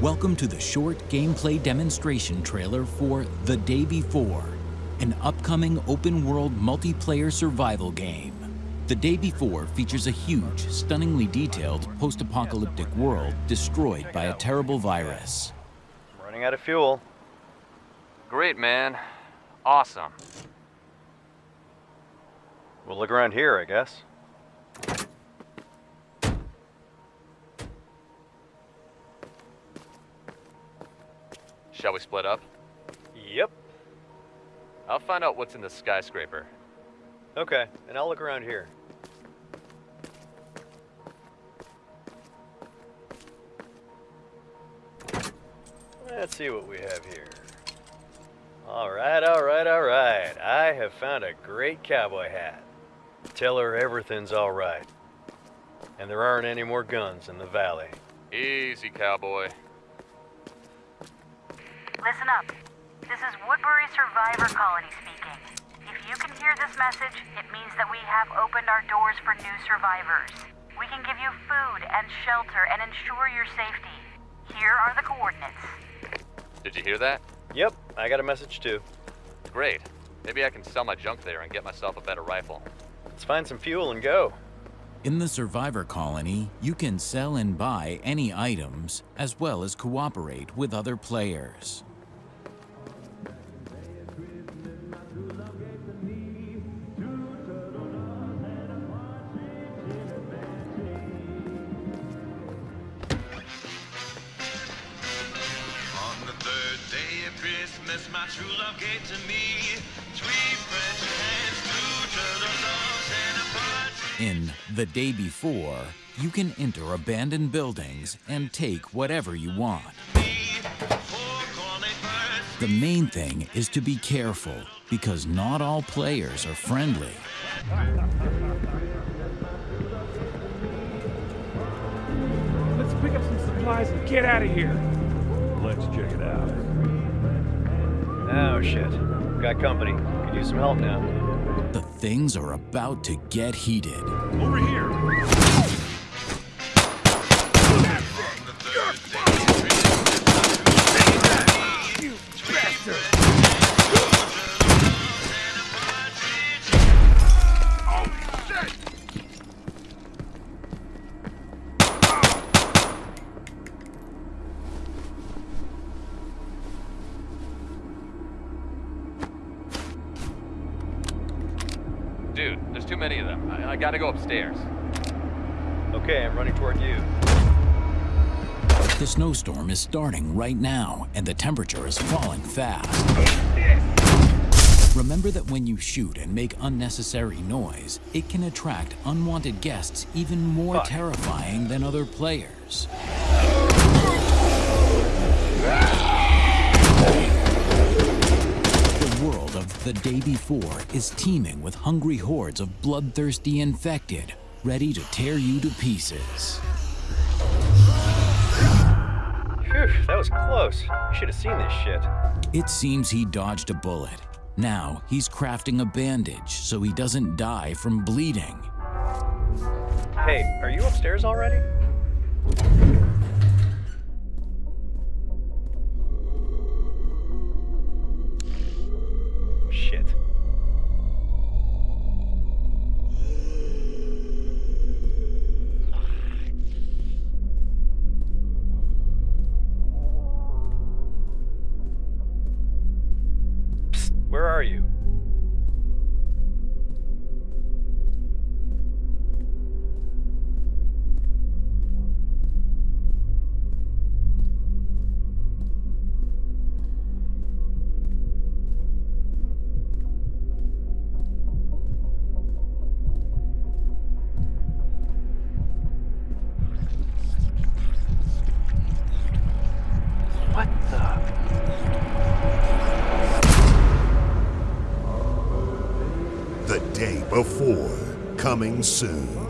Welcome to the short gameplay demonstration trailer for The Day Before, an upcoming open-world multiplayer survival game. The Day Before features a huge, stunningly detailed post-apocalyptic world destroyed by a terrible virus. I'm running out of fuel. Great, man. Awesome. We'll look around here, I guess. Shall we split up? Yep. I'll find out what's in the skyscraper. Okay, and I'll look around here. Let's see what we have here. Alright, alright, alright. I have found a great cowboy hat. Tell her everything's alright. And there aren't any more guns in the valley. Easy, cowboy. Listen up. This is Woodbury Survivor Colony speaking. If you can hear this message, it means that we have opened our doors for new survivors. We can give you food and shelter and ensure your safety. Here are the coordinates. Did you hear that? Yep, I got a message too. Great. Maybe I can sell my junk there and get myself a better rifle. Let's find some fuel and go. In the Survivor Colony, you can sell and buy any items, as well as cooperate with other players. My true love gave to me three French hens, two turtle doves, and a partridge. In The Day Before, you can enter abandoned buildings and take whatever you want. Four cornet birds, The main thing is to be careful, because not all players are friendly. Let's pick up some supplies and get out of here. Let's check it out. Oh shit. Got company. Could use some help now. The things are about to get heated. Over here. Too many of them. I, I gotta go upstairs. Okay, I'm running toward you. The snowstorm is starting right now, and the temperature is falling fast. Remember that when you shoot and make unnecessary noise, it can attract unwanted guests even more Fuck. terrifying than other players. Ah. The Day Before is teeming with hungry hordes of bloodthirsty infected, ready to tear you to pieces. Phew, that was close. You should have seen this shit. It seems he dodged a bullet. Now he's crafting a bandage so he doesn't die from bleeding. Hey, are you upstairs already? Before, coming soon.